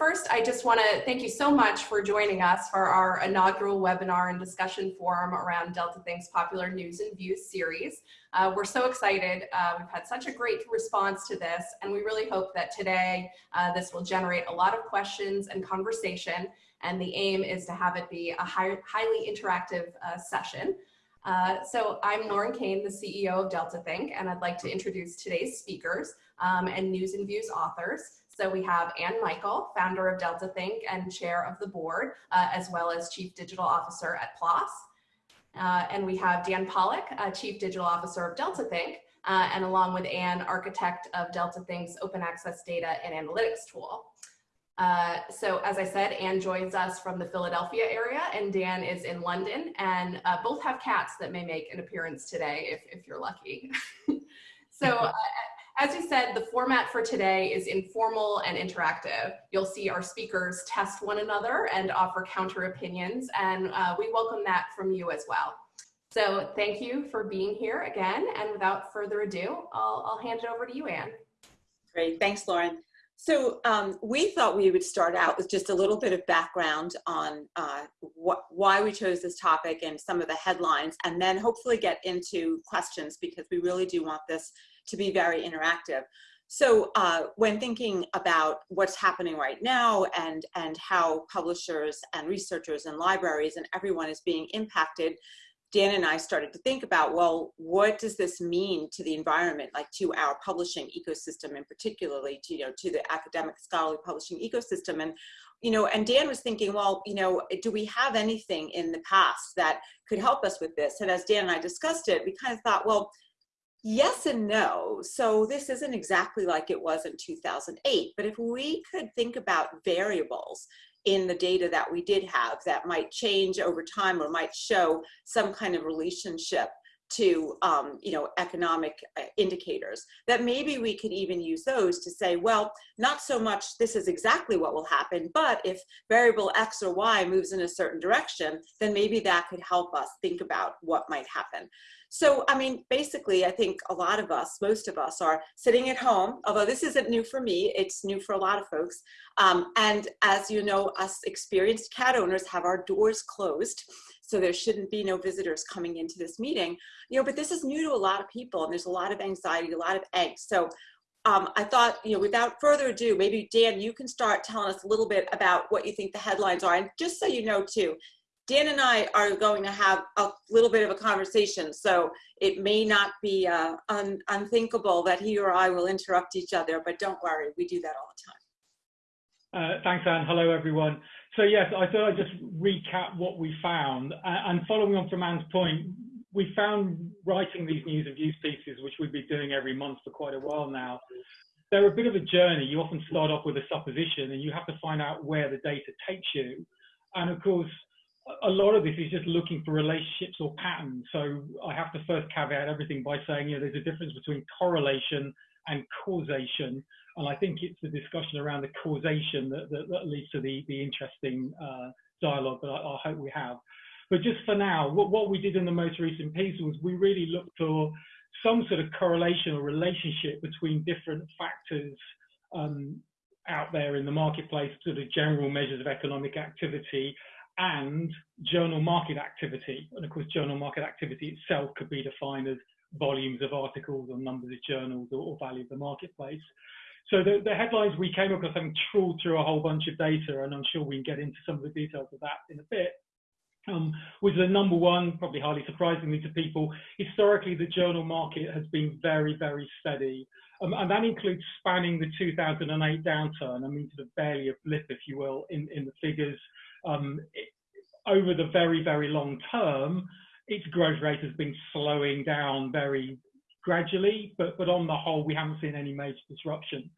first, I just want to thank you so much for joining us for our inaugural webinar and discussion forum around Delta Think's popular news and views series. Uh, we're so excited. Uh, we've had such a great response to this, and we really hope that today uh, this will generate a lot of questions and conversation. And the aim is to have it be a high, highly interactive uh, session. Uh, so I'm Lauren Kane, the CEO of Delta Think, and I'd like to introduce today's speakers um, and news and views authors. So we have Ann Michael, founder of Delta Think and chair of the board, uh, as well as chief digital officer at PLOS. Uh, and we have Dan Pollock, uh, chief digital officer of Delta Think, uh, and along with Ann, architect of Delta Think's open access data and analytics tool. Uh, so as I said, Ann joins us from the Philadelphia area and Dan is in London and uh, both have cats that may make an appearance today if, if you're lucky. so uh, as you said, the format for today is informal and interactive. You'll see our speakers test one another and offer counter opinions, and uh, we welcome that from you as well. So thank you for being here again, and without further ado, I'll, I'll hand it over to you, Ann. Great, thanks, Lauren. So um, we thought we would start out with just a little bit of background on uh, wh why we chose this topic and some of the headlines, and then hopefully get into questions because we really do want this to be very interactive. So uh, when thinking about what's happening right now and, and how publishers and researchers and libraries and everyone is being impacted, Dan and I started to think about, well, what does this mean to the environment, like to our publishing ecosystem and particularly to, you know, to the academic scholarly publishing ecosystem. And, you know, and Dan was thinking, well, you know, do we have anything in the past that could help us with this? And as Dan and I discussed it, we kind of thought, well, Yes and no. So this isn't exactly like it was in 2008, but if we could think about variables in the data that we did have that might change over time or might show some kind of relationship to um, you know economic uh, indicators that maybe we could even use those to say well not so much this is exactly what will happen but if variable x or y moves in a certain direction then maybe that could help us think about what might happen so, I mean, basically, I think a lot of us, most of us are sitting at home, although this isn't new for me, it's new for a lot of folks. Um, and as you know, us experienced cat owners have our doors closed. So there shouldn't be no visitors coming into this meeting, you know, but this is new to a lot of people and there's a lot of anxiety, a lot of angst. So um, I thought, you know, without further ado, maybe Dan, you can start telling us a little bit about what you think the headlines are. And just so you know too, Dan and I are going to have a little bit of a conversation, so it may not be uh, un unthinkable that he or I will interrupt each other, but don't worry, we do that all the time. Uh, thanks, Ann. Hello, everyone. So yes, I thought I'd just recap what we found. Uh, and following on from Ann's point, we found writing these news and views pieces, which we've been doing every month for quite a while now, they're a bit of a journey. You often start off with a supposition and you have to find out where the data takes you. And of course, a lot of this is just looking for relationships or patterns. So I have to first caveat everything by saying, you know, there's a difference between correlation and causation. And I think it's the discussion around the causation that, that, that leads to the, the interesting uh, dialogue that I, I, hope we have. But just for now, what, what we did in the most recent piece was we really looked for some sort of correlation or relationship between different factors um, out there in the marketplace, sort of general measures of economic activity and journal market activity. And of course, journal market activity itself could be defined as volumes of articles or numbers of journals or, or value of the marketplace. So the, the, headlines we came across having trawled through a whole bunch of data, and I'm sure we can get into some of the details of that in a bit, um, was the number one, probably highly surprisingly to people, historically the journal market has been very, very steady. Um, and that includes spanning the 2008 downturn, I mean sort of barely a blip, if you will, in, in the figures um, over the very, very long term, its growth rate has been slowing down very gradually, but, but on the whole, we haven't seen any major disruption.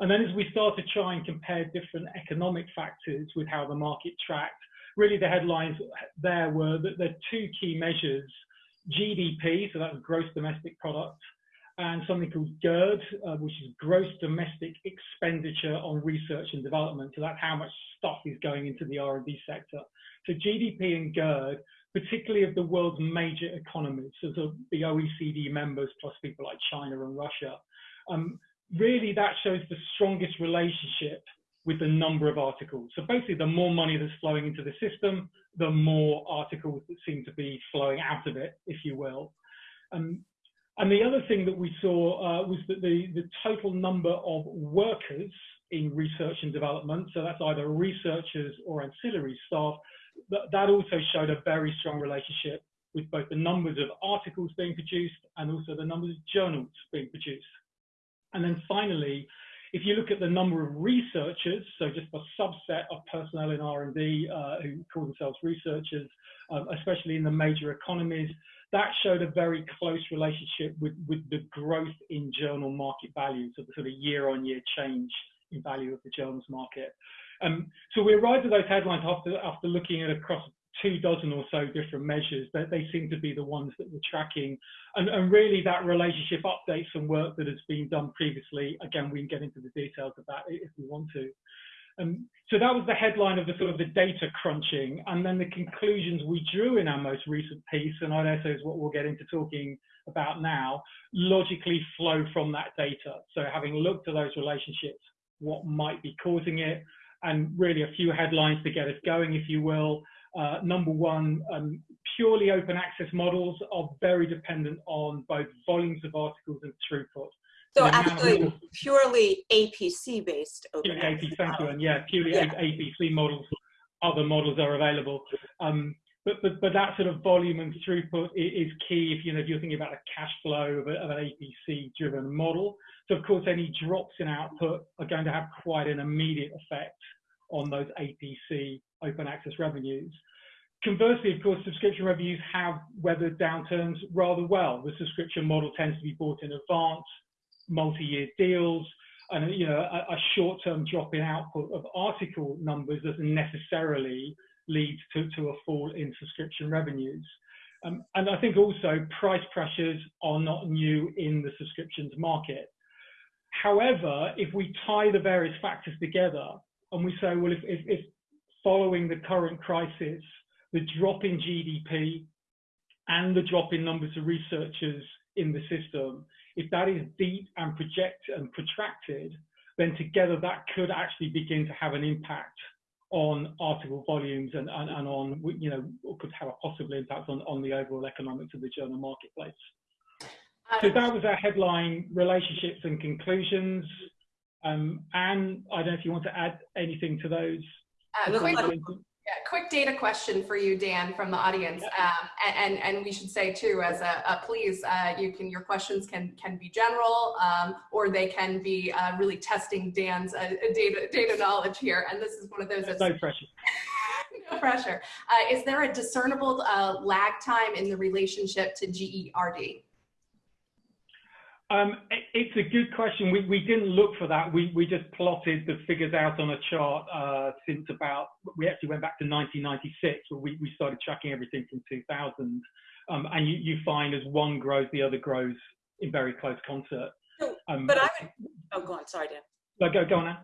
And then as we start to try and compare different economic factors with how the market tracked, really the headlines there were that the two key measures, GDP, so that's gross domestic product, and something called GERD, uh, which is gross domestic expenditure on research and development. So that's how much stuff is going into the R&D sector. So GDP and GERD, particularly of the world's major economies, so the OECD members plus people like China and Russia, um, really that shows the strongest relationship with the number of articles. So basically, the more money that's flowing into the system, the more articles that seem to be flowing out of it, if you will. Um, and the other thing that we saw uh, was that the, the total number of workers in research and development, so that's either researchers or ancillary staff, that, that also showed a very strong relationship with both the numbers of articles being produced and also the numbers of journals being produced. And then finally, if you look at the number of researchers, so just a subset of personnel in R&D uh, who call themselves researchers, um, especially in the major economies, that showed a very close relationship with, with the growth in journal market value, so the sort of year-on-year -year change value of the journals market. Um, so we arrived at those headlines after, after looking at across two dozen or so different measures that they seem to be the ones that we're tracking. And, and, really that relationship updates some work that has been done previously again we can get into the details of that if we want to. Um, so that was the headline of the sort of the data crunching and then the conclusions we drew in our most recent piece and i know is what we'll get into talking about now logically flow from that data. So having looked at those relationships what might be causing it and really a few headlines to get us going if you will uh, number one, um, purely open access models are very dependent on both volumes of articles and throughput. So actually, purely APC based open yeah, access. thank you, and yeah, purely yeah. APC models. Other models are available, um, but but but that sort of volume and throughput is key if you know if you're thinking about a cash flow of, a, of an APC driven model. So of course, any drops in output are going to have quite an immediate effect on those APC open access revenues. Conversely, of course, subscription revenues have weathered downturns rather well. The subscription model tends to be bought in advance, multi-year deals, and you know a, a short-term drop in output of article numbers doesn't necessarily lead to, to a fall in subscription revenues. Um, and I think also price pressures are not new in the subscriptions market. However, if we tie the various factors together and we say, well, if, if, if following the current crisis, the drop in GDP and the drop in numbers of researchers in the system, if that is deep and project and protracted, then together that could actually begin to have an impact on article volumes and, and, and on, you know, could have a possible impact on, on the overall economics of the journal marketplace. So that was our headline relationships and conclusions. Um, Ann, I don't know if you want to add anything to those. Uh, yeah, quick data question for you, Dan, from the audience, um, and, and we should say too, as a, a please, uh, you can your questions can can be general, um, or they can be uh, really testing Dan's uh, data data knowledge here, and this is one of those. No pressure. no pressure. Uh, is there a discernible uh, lag time in the relationship to GERD? Um, it's a good question. We, we didn't look for that. We, we just plotted the figures out on a chart uh, since about, we actually went back to 1996, where we, we started tracking everything from 2000. Um, and you, you find as one grows, the other grows in very close concert. Um, but I would, oh, go on, sorry, Dan. No, go, go on now.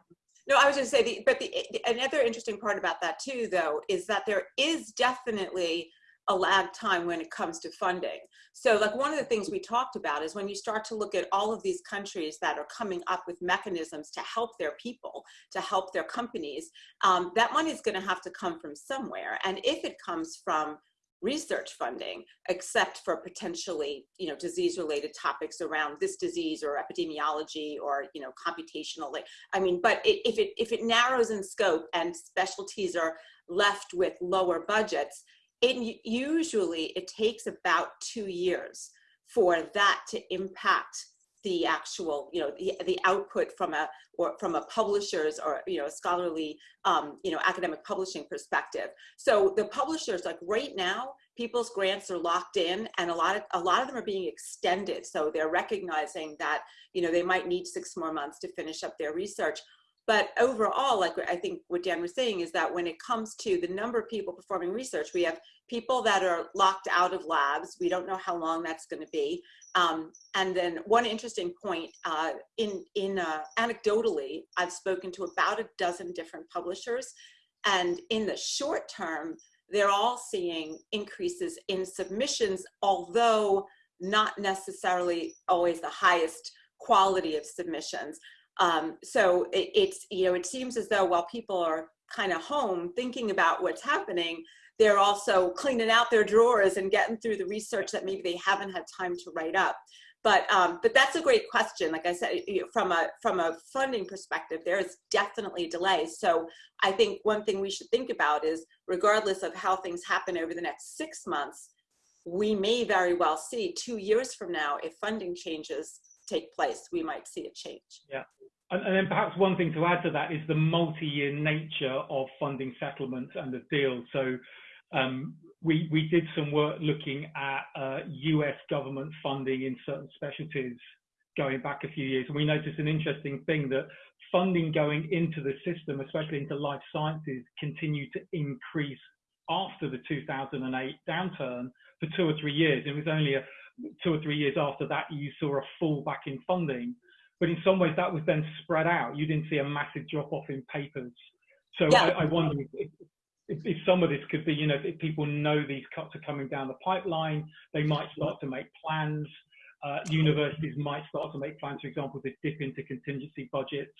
No, I was just going to say, the, but the, another interesting part about that too, though, is that there is definitely a lag time when it comes to funding. So like one of the things we talked about is when you start to look at all of these countries that are coming up with mechanisms to help their people, to help their companies, um, that money is gonna have to come from somewhere. And if it comes from research funding, except for potentially, you know, disease-related topics around this disease or epidemiology or, you know, computational. I mean, but it, if it if it narrows in scope and specialties are left with lower budgets, it usually it takes about two years for that to impact the actual you know the, the output from a or from a publisher's or you know scholarly um, you know academic publishing perspective. So the publishers like right now people's grants are locked in and a lot of a lot of them are being extended. So they're recognizing that you know they might need six more months to finish up their research but overall, like I think what Dan was saying is that when it comes to the number of people performing research, we have people that are locked out of labs. We don't know how long that's going to be. Um, and then one interesting point, uh, in, in uh, anecdotally, I've spoken to about a dozen different publishers. And in the short term, they're all seeing increases in submissions, although not necessarily always the highest quality of submissions. Um, so it, it's, you know, it seems as though while people are kind of home thinking about what's happening, they're also cleaning out their drawers and getting through the research that maybe they haven't had time to write up. But um, but that's a great question. Like I said, from a from a funding perspective, there is definitely delay. So I think one thing we should think about is, regardless of how things happen over the next six months, we may very well see two years from now, if funding changes take place, we might see a change. Yeah. And, then perhaps one thing to add to that is the multi-year nature of funding settlements and the deal. So um, we, we did some work looking at uh, US government funding in certain specialties going back a few years. And we noticed an interesting thing that funding going into the system, especially into life sciences, continued to increase after the 2008 downturn for two or three years. It was only a, two or three years after that you saw a fall back in funding. But in some ways that was then spread out. You didn't see a massive drop off in papers. So yeah. I, I, wonder if, if, if, some of this could be, you know, if people know these cuts are coming down the pipeline, they might start to make plans. Uh, universities might start to make plans, for example, to dip into contingency budgets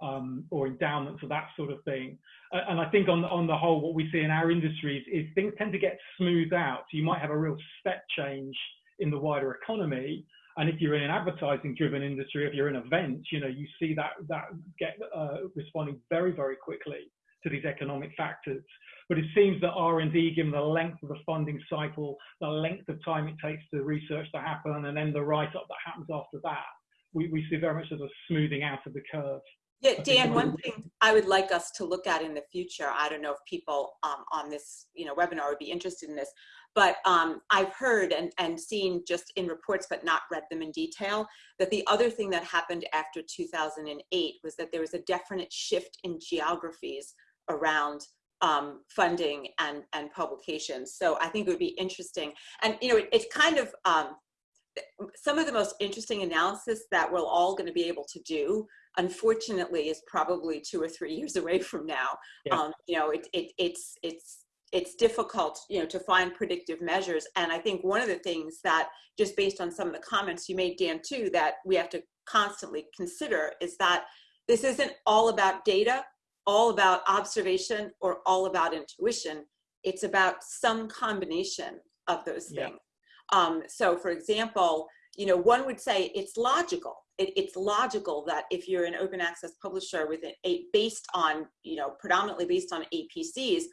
um, or endowments or that sort of thing. Uh, and I think on, on the whole, what we see in our industries is things tend to get smoothed out. So you might have a real step change in the wider economy. And if you're in an advertising driven industry, if you're in events, you know, you see that, that get uh, responding very, very quickly to these economic factors. But it seems that R&D, given the length of the funding cycle, the length of time it takes the research to happen, and then the write-up that happens after that, we, we see very much as a smoothing out of the curve. Yeah, Dan, one thing I would like us to look at in the future, I don't know if people um, on this you know, webinar would be interested in this, but um, I've heard and, and seen just in reports, but not read them in detail, that the other thing that happened after 2008 was that there was a definite shift in geographies around um, funding and, and publications. So I think it would be interesting. And, you know, it, it's kind of, um, some of the most interesting analysis that we're all going to be able to do unfortunately is probably two or three years away from now yeah. um, you know it, it, it's it's it's difficult you know to find predictive measures and i think one of the things that just based on some of the comments you made dan too that we have to constantly consider is that this isn't all about data all about observation or all about intuition it's about some combination of those things yeah. Um, so for example you know one would say it's logical it, it's logical that if you're an open access publisher with a based on, you know, predominantly based on APCs,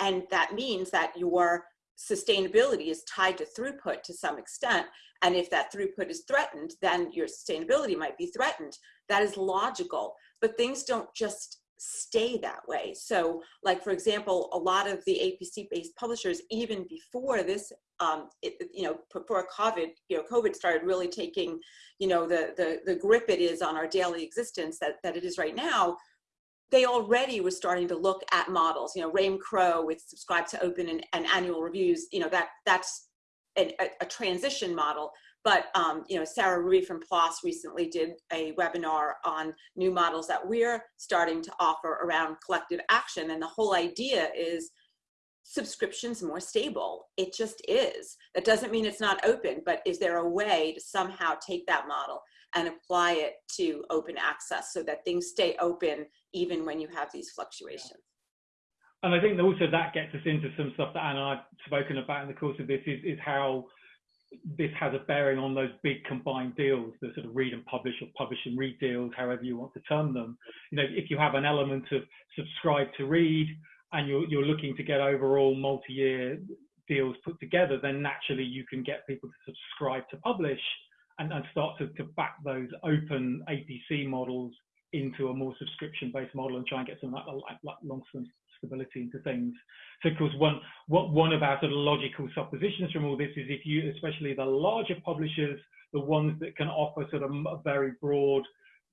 and that means that your sustainability is tied to throughput to some extent. And if that throughput is threatened, then your sustainability might be threatened. That is logical, but things don't just stay that way. So like, for example, a lot of the APC based publishers, even before this, um, it, you know, before COVID, you know, COVID started really taking, you know, the, the, the grip it is on our daily existence that, that it is right now, they already were starting to look at models, you know, Raym Crow with subscribe to open and, and annual reviews, you know, that that's an, a, a transition model but um, you know, Sara Rouhi from PLOS recently did a webinar on new models that we're starting to offer around collective action. And the whole idea is subscriptions more stable. It just is. That doesn't mean it's not open, but is there a way to somehow take that model and apply it to open access so that things stay open even when you have these fluctuations? And I think also that gets us into some stuff that Anna and I've spoken about in the course of this is, is how this has a bearing on those big combined deals, the sort of read and publish or publish and read deals, however you want to term them. You know, if you have an element of subscribe to read and you're, you're looking to get overall multi-year deals put together, then naturally you can get people to subscribe to publish and, and start to, to back those open APC models into a more subscription-based model and try and get some like, like, like long-term stability into things. So of course, one, what, one of our sort of logical suppositions from all this is if you, especially the larger publishers, the ones that can offer sort of a very broad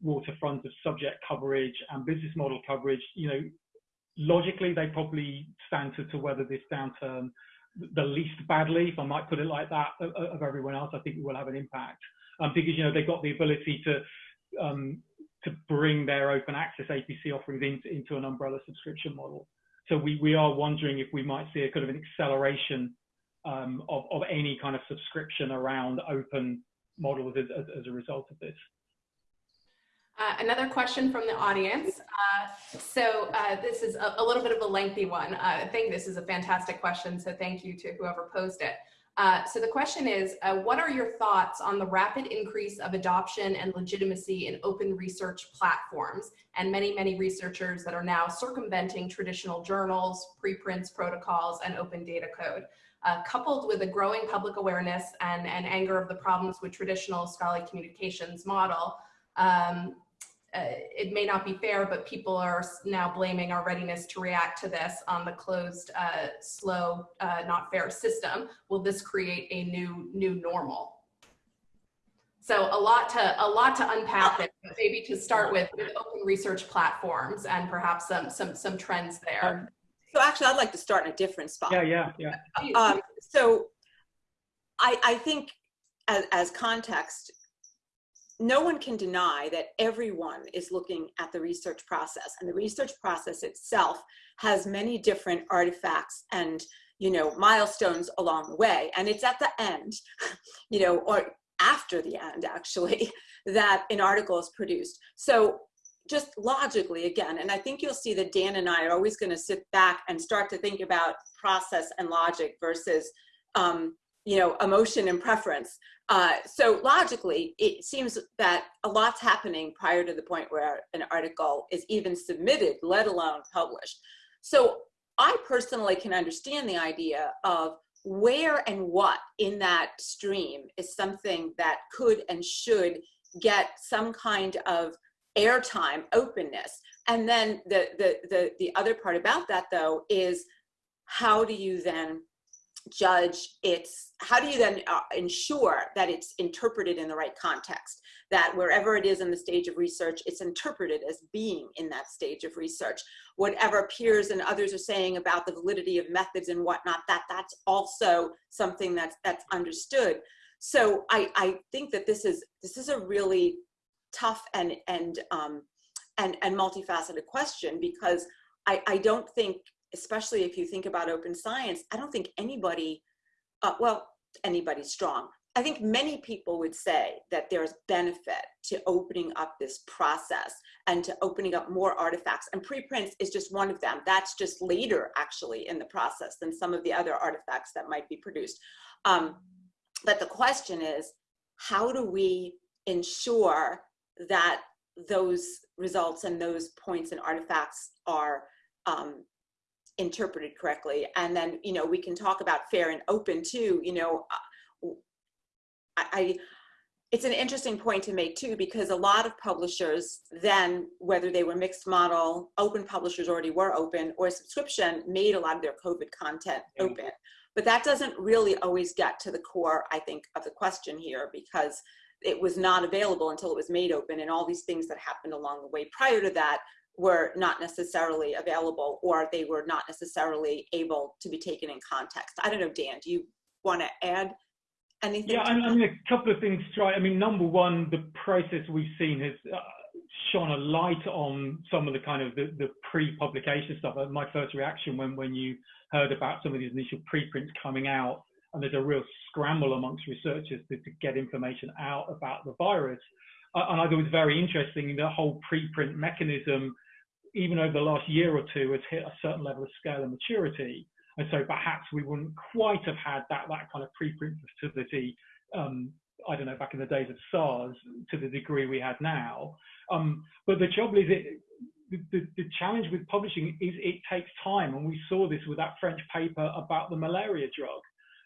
waterfront of subject coverage and business model coverage, you know, logically they probably stand to, to weather this downturn the least badly, if I might put it like that, of, of everyone else. I think it will have an impact um, because you know they've got the ability to um, to bring their open access APC offerings into, into an umbrella subscription model. So we, we are wondering if we might see a kind of an acceleration um, of, of any kind of subscription around open models as, as, as a result of this. Uh, another question from the audience. Uh, so uh, this is a, a, little bit of a lengthy one. Uh, I think this is a fantastic question, so thank you to whoever posed it. Uh, so the question is, uh, what are your thoughts on the rapid increase of adoption and legitimacy in open research platforms and many, many researchers that are now circumventing traditional journals, preprints, protocols, and open data code? Uh, coupled with a growing public awareness and, and anger of the problems with traditional scholarly communications model, um, uh, it may not be fair, but people are now blaming our readiness to react to this on the closed, uh, slow, uh, not fair system. Will this create a new new normal? So a lot to a lot to unpack there, but maybe to start with, with open research platforms and perhaps some some some trends there. Um, so actually, I'd like to start in a different spot. Yeah, yeah, yeah. Um, so I I think as, as context, no one can deny that everyone is looking at the research process and the research process itself has many different artifacts and you know milestones along the way and it's at the end you know or after the end actually that an article is produced. So just logically again and i think you'll see that dan and i are always going to sit back and start to think about process and logic versus um, you know emotion and preference uh, so logically, it seems that a lot's happening prior to the point where an article is even submitted, let alone published. So I personally can understand the idea of where and what in that stream is something that could and should get some kind of airtime openness. And then the, the, the, the other part about that though is how do you then judge its how do you then uh, ensure that it's interpreted in the right context? That wherever it is in the stage of research it's interpreted as being in that stage of research. Whatever peers and others are saying about the validity of methods and whatnot that that's also something that's that's understood. So i i think that this is this is a really tough and and um and and multifaceted question because i i don't think especially if you think about open science, I don't think anybody, uh, well, anybody's strong. I think many people would say that there's benefit to opening up this process and to opening up more artifacts. And preprints is just one of them. That's just later, actually, in the process than some of the other artifacts that might be produced. Um, but the question is, how do we ensure that those results and those points and artifacts are um, interpreted correctly. And then, you know, we can talk about fair and open too, you know, uh, I, I it's an interesting point to make too, because a lot of publishers then, whether they were mixed model, open publishers already were open, or subscription, made a lot of their COVID content mm-hmm. open. But that doesn't really always get to the core, I think, of the question here, because it was not available until it was made open and all these things that happened along the way prior to that were not necessarily available or they were not necessarily able to be taken in context. I don't know, Dan, do you want to add anything? Yeah, I mean, a couple of things try. I mean, number one, the process we've seen has uh, shone a light on some of the kind of the, the pre-publication stuff. Uh, my first reaction when, when you heard about some of these initial preprints coming out and there's a real scramble amongst researchers to, to get information out about the virus. Uh, and I thought it was very interesting, the whole preprint mechanism even over the last year or two, has hit a certain level of scale and maturity. And so perhaps we wouldn't quite have had that, that kind of preprint facility, um, I don't know, back in the days of SARS to the degree we had now. Um, but the trouble is, it, the, the, challenge with publishing is it takes time. And we saw this with that French paper about the malaria drug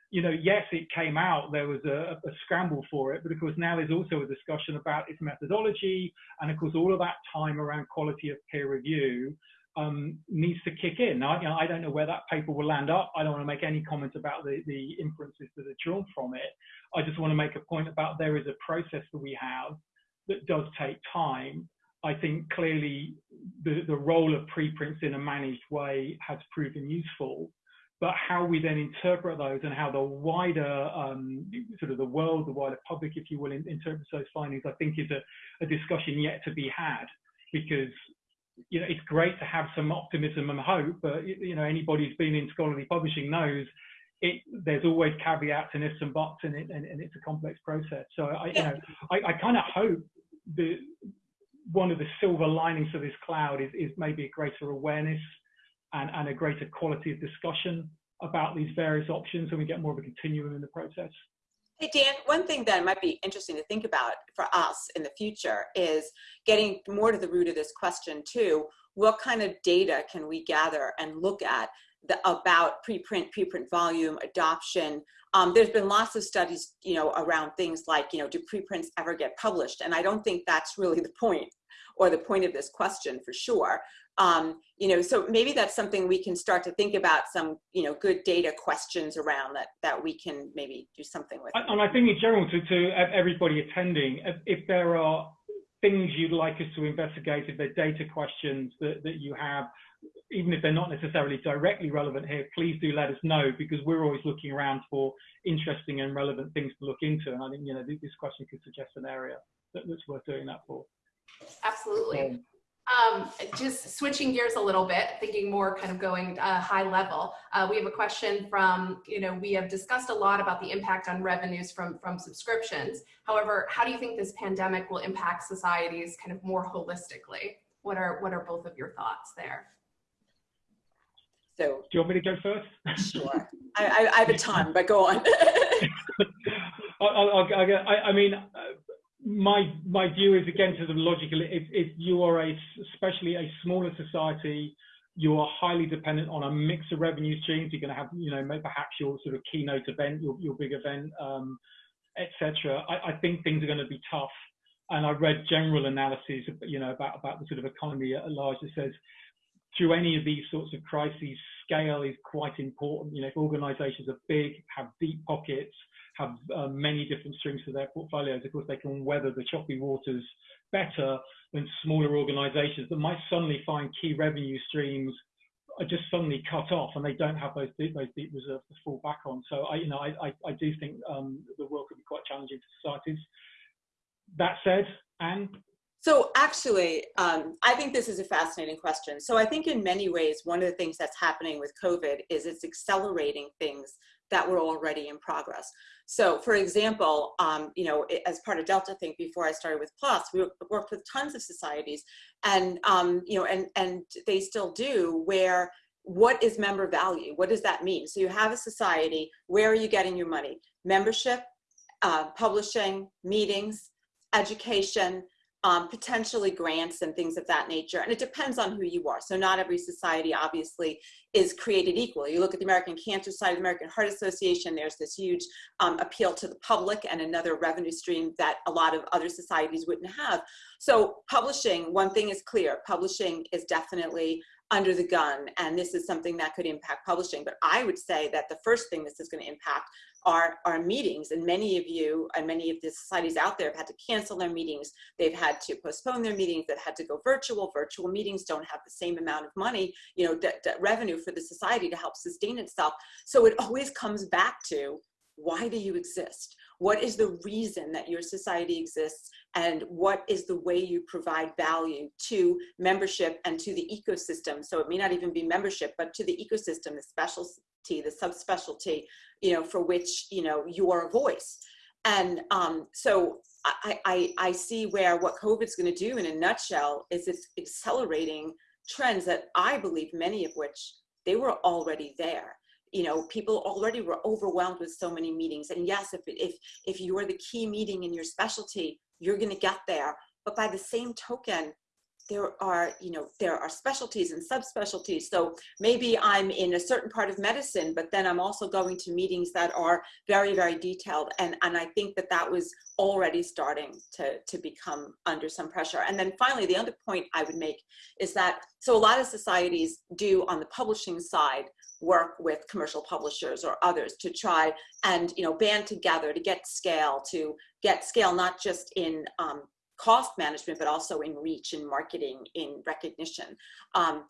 you know, yes, it came out, there was a, a, scramble for it, but of course now there's also a discussion about its methodology, and of course all of that time around quality of peer review um, needs to kick in. Now, you know, I don't know where that paper will land up. I don't want to make any comments about the, the inferences that are drawn from it. I just want to make a point about there is a process that we have that does take time. I think clearly the, the role of preprints in a managed way has proven useful but how we then interpret those and how the wider um, sort of the world, the wider public, if you will, in, interprets those findings, I think is a, a, discussion yet to be had because you know it's great to have some optimism and hope, but you know anybody who's been in scholarly publishing knows it, there's always caveats and ifs and buts in it, and, and it's a complex process. So I, you know, I, I kind of hope the one of the silver linings of this cloud is, is maybe a greater awareness and, and a greater quality of discussion about these various options and we get more of a continuum in the process. Hey, Dan, one thing that might be interesting to think about for us in the future is getting more to the root of this question too. What kind of data can we gather and look at the, about preprint, preprint volume, adoption? Um, there's been lots of studies, you know, around things like, you know, do preprints ever get published? And I don't think that's really the point or the point of this question for sure. Um, you know, so maybe that's something we can start to think about some, you know, good data questions around that, that we can maybe do something with. And I think in general to, to everybody attending, if, if there are things you'd like us to investigate, if there are data questions that, that you have, even if they're not necessarily directly relevant here, please do let us know because we're always looking around for interesting and relevant things to look into. And I think, you know, this question could suggest an area that, that's worth doing that for. Absolutely. Um, just switching gears a little bit, thinking more kind of going uh, high level. Uh, we have a question from, you know, we have discussed a lot about the impact on revenues from, from subscriptions. However, how do you think this pandemic will impact societies kind of more holistically? What are, what are both of your thoughts there? So, do you want me to go first? Sure. I, I, I have a ton, but go on. I, I, I, mean, uh, my my view is again to the logical. If, if you are a especially a smaller society, you are highly dependent on a mix of revenue streams. You're going to have, you know, perhaps your sort of keynote event, your your big event, um, etc. I, I think things are going to be tough. And I read general analyses, you know, about about the sort of economy at large that says through any of these sorts of crises, scale is quite important. You know, if organisations are big, have deep pockets, have uh, many different strings to their portfolios, of course, they can weather the choppy waters better than smaller organizations that might suddenly find key revenue streams are just suddenly cut off and they don't have those deep, those deep reserves to fall back on. So I, you know, I, I, I do think um, the world could be quite challenging to societies. That said, Ann? So actually, um, I think this is a fascinating question. So I think in many ways, one of the things that's happening with COVID is it's accelerating things that were already in progress. So for example, um, you know, as part of Delta Think, before I started with PLOS, we worked with tons of societies and, um, you know, and, and they still do where what is member value? What does that mean? So you have a society, where are you getting your money? Membership, uh, publishing, meetings, education, um, potentially grants and things of that nature. And it depends on who you are. So not every society obviously is created equal. You look at the American Cancer Society, the American Heart Association, there's this huge um, appeal to the public and another revenue stream that a lot of other societies wouldn't have. So publishing, one thing is clear, publishing is definitely under the gun and this is something that could impact publishing but i would say that the first thing this is going to impact are our meetings. And many of you and many of the societies out there have had to cancel their meetings. They've had to postpone their meetings. They've had to go virtual. Virtual meetings don't have the same amount of money you know that revenue for the society to help sustain itself. So it always comes back to why do you exist? What is the reason that your society exists? And what is the way you provide value to membership and to the ecosystem? So it may not even be membership, but to the ecosystem, the specialty, the subspecialty, you know, for which, you know, you are a voice. And um, so I, I, I see where what COVID's gonna do in a nutshell is it's accelerating trends that I believe many of which they were already there you know people already were overwhelmed with so many meetings. And yes if if if you are the key meeting in your specialty you're going to get there. But by the same token there are you know there are specialties and subspecialties. So maybe i'm in a certain part of medicine but then i'm also going to meetings that are very very detailed. And and i think that that was already starting to to become under some pressure. And then finally the other point i would make is that so a lot of societies do on the publishing side work with commercial publishers or others to try and you know band together to get scale to get scale not just in um, cost management but also in reach in marketing in recognition um,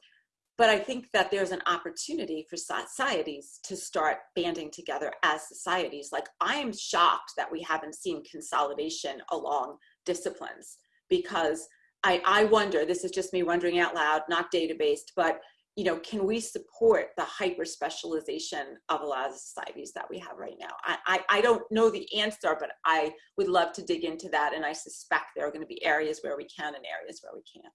but I think that there's an opportunity for societies to start banding together as societies. Like I am shocked that we haven't seen consolidation along disciplines because I, I wonder, this is just me wondering out loud, not data-based, but you know, can we support the hyper specialization of a lot of the societies that we have right now? I, I, I, don't know the answer, but I would love to dig into that. And I suspect there are going to be areas where we can and areas where we can't.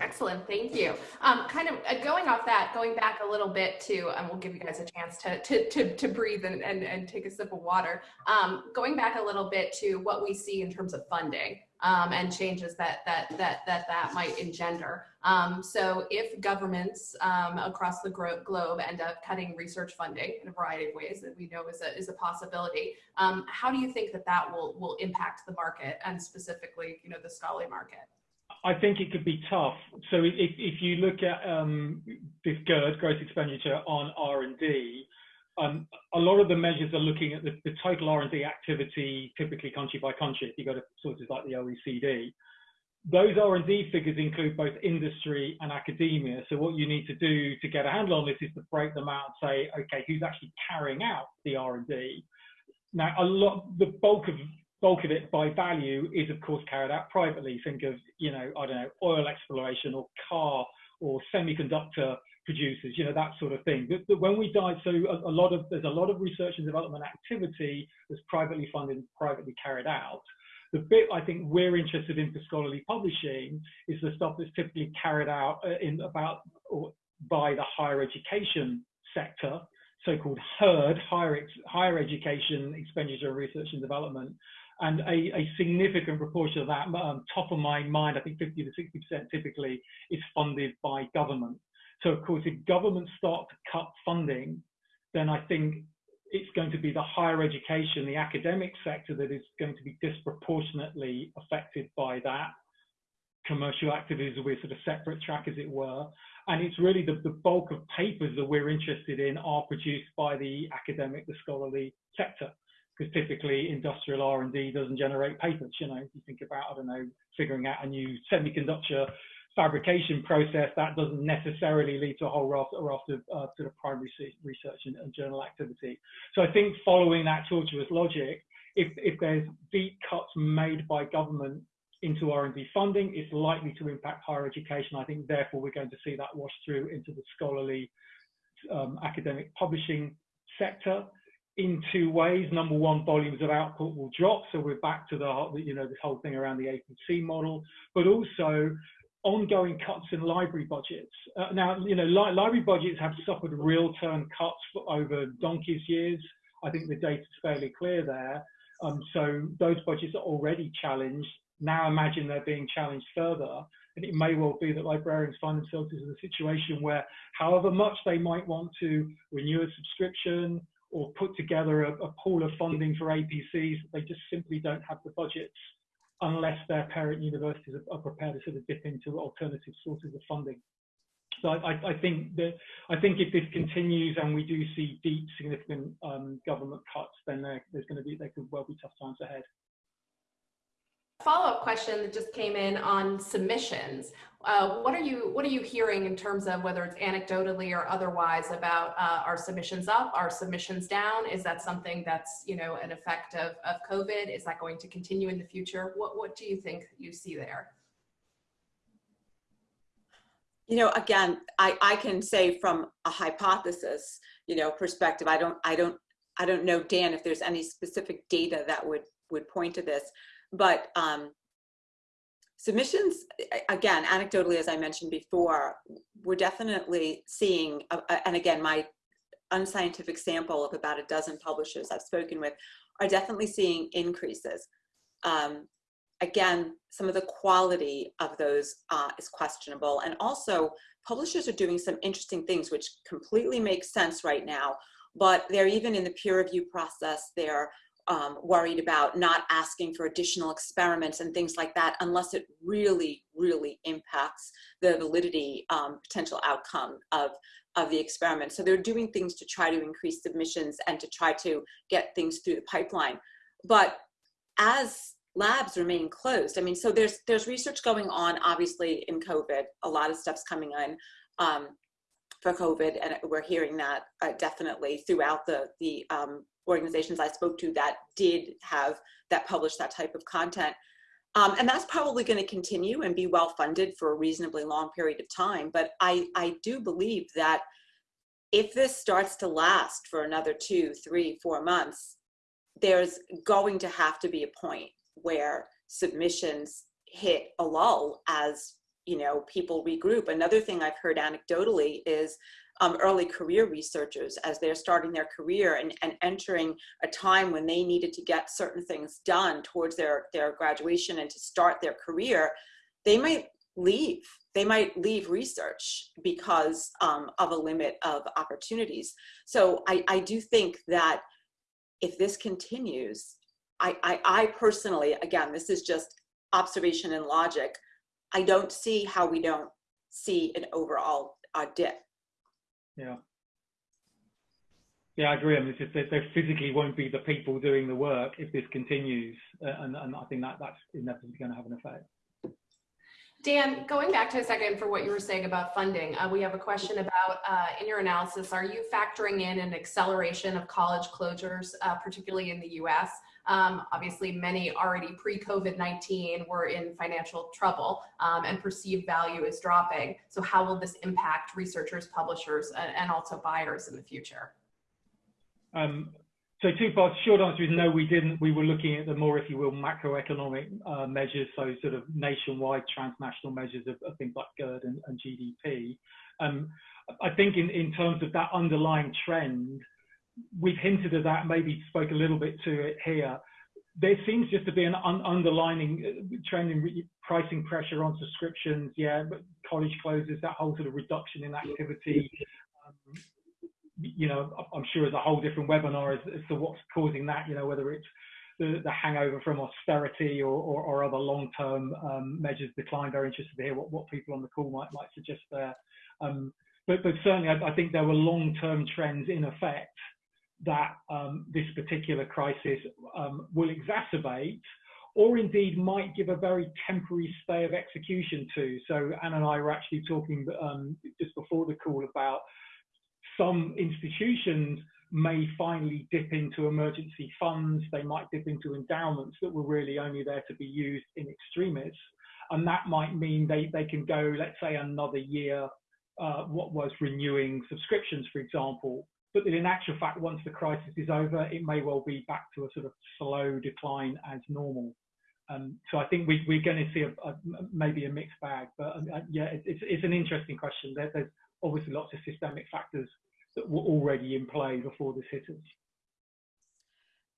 Excellent, thank you. Um, kind of uh, going off that, going back a little bit to, and we'll give you guys a chance to, to, to, to breathe and, and, and take a sip of water. Um, going back a little bit to what we see in terms of funding um, and changes that, that, that, that, that might engender. Um, so if governments um, across the globe end up cutting research funding in a variety of ways that we know is a, is a possibility, um, how do you think that that will, will impact the market and specifically, you know, the scholarly market? I think it could be tough. So if, if you look at um, this GERD, gross expenditure on R&D, um, a lot of the measures are looking at the, the total R&D activity, typically country by country, if you go to sources like the OECD. Those R&D figures include both industry and academia. So what you need to do to get a handle on this is to break them out and say, okay, who's actually carrying out the R&D? Now, a lot, the bulk of bulk of it by value is of course carried out privately. Think of, you know, I don't know, oil exploration or car or semiconductor producers, you know, that sort of thing. But, but when we dive, so a, a, lot of, there's a lot of research and development activity that's privately funded, privately carried out. The bit I think we're interested in for scholarly publishing is the stuff that's typically carried out uh, in about or by the higher education sector, so-called HERD, higher, higher education expenditure, research and development, and a, a, significant proportion of that, um, top of my mind, I think 50 to 60% typically is funded by government. So of course, if governments start to cut funding, then I think it's going to be the higher education, the academic sector that is going to be disproportionately affected by that. Commercial activities will be a sort of separate track, as it were. And it's really the, the bulk of papers that we're interested in are produced by the academic, the scholarly sector because typically industrial R&D doesn't generate patents. You know, if you think about, I don't know, figuring out a new semiconductor fabrication process, that doesn't necessarily lead to a whole raft, raft of uh, sort of primary research and, and, journal activity. So I think following that tortuous logic, if, if there's deep cuts made by government into R&D funding, it's likely to impact higher education. I think therefore we're going to see that wash through into the scholarly um, academic publishing sector in two ways. Number one, volumes of output will drop. So we're back to the, you know, this whole thing around the APC model, but also ongoing cuts in library budgets. Uh, now, you know, li library budgets have suffered real term cuts for over donkey's years. I think the data is fairly clear there. Um, so those budgets are already challenged. Now imagine they're being challenged further. And it may well be that librarians find themselves in a situation where however much they might want to renew a subscription, or put together a, a pool of funding for APCs. They just simply don't have the budgets unless their parent universities are, are prepared to sort of dip into alternative sources of funding. So I, I, think that I think if this continues and we do see deep, significant um, government cuts, then there, there's going to be there could well be tough times ahead follow-up question that just came in on submissions. Uh, what are you what are you hearing in terms of whether it's anecdotally or otherwise about uh, our submissions up, our submissions down? Is that something that's you know an effect of, of COVID? Is that going to continue in the future? What what do you think you see there? You know, again, I, I can say from a hypothesis, you know, perspective, I don't I don't I don't know, Dan, if there's any specific data that would would point to this but um, submissions, again, anecdotally, as I mentioned before, we're definitely seeing, uh, uh, and again, my unscientific sample of about a dozen publishers I've spoken with are definitely seeing increases. Um, again, some of the quality of those uh, is questionable. And also, publishers are doing some interesting things which completely make sense right now, but they're even in the peer review process, they're um, worried about not asking for additional experiments and things like that unless it really, really impacts the validity um, potential outcome of, of the experiment. So they're doing things to try to increase submissions and to try to get things through the pipeline. But as labs remain closed, I mean, so there's, there's research going on, obviously, in COVID, a lot of stuff's coming in. Um, for COVID, and we're hearing that uh, definitely throughout the the um, organizations I spoke to that did have that published that type of content. Um, and that's probably going to continue and be well funded for a reasonably long period of time. But I, I do believe that if this starts to last for another two, three, four months, there's going to have to be a point where submissions hit a lull as you know people regroup. Another thing I've heard anecdotally is um, early career researchers as they're starting their career and, and entering a time when they needed to get certain things done towards their, their graduation and to start their career, they might leave. They might leave research because um, of a limit of opportunities. So I, I do think that if this continues, I, I, I personally, again, this is just observation and logic, I don't see how we don't see an overall uh, dip yeah. Yeah, I agree. I mean, just there physically won't be the people doing the work if this continues, uh, and, and I think that that's inevitably going to have an effect. Dan, going back to a second for what you were saying about funding, uh, we have a question about uh, in your analysis, are you factoring in an acceleration of college closures, uh, particularly in the US? Um, obviously, many already pre-COVID-19 were in financial trouble um, and perceived value is dropping. So how will this impact researchers, publishers, and, also buyers in the future? Um, so two parts. Short answer is no, we didn't. We were looking at the more, if you will, macroeconomic uh, measures, so sort of nationwide transnational measures of, of things like GERD and, and GDP. Um, I think in, in terms of that underlying trend, we've hinted at that, maybe spoke a little bit to it here. There seems just to be an un underlining uh, trend in pricing pressure on subscriptions. Yeah, but college closes, that whole sort of reduction in activity. You know, I'm sure there's a whole different webinar as, as, to what's causing that. You know, whether it's the, the hangover from austerity or, or, or other long-term um, measures decline. Very interested to hear what, what people on the call might might suggest there. Um, but, but certainly, I, I think there were long-term trends in effect that um, this particular crisis um, will exacerbate or indeed might give a very temporary stay of execution to. So Ann and I were actually talking um, just before the call about some institutions may finally dip into emergency funds, they might dip into endowments that were really only there to be used in extremis. And that might mean they, they can go, let's say, another year, uh, what was renewing subscriptions, for example, but in actual fact, once the crisis is over, it may well be back to a sort of slow decline as normal. Um, so I think we, are going to see a, a, maybe a mixed bag, but uh, yeah, it, it's, it's an interesting question. There, there's obviously lots of systemic factors that were already in play before this hit us.